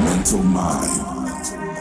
Mental Mind.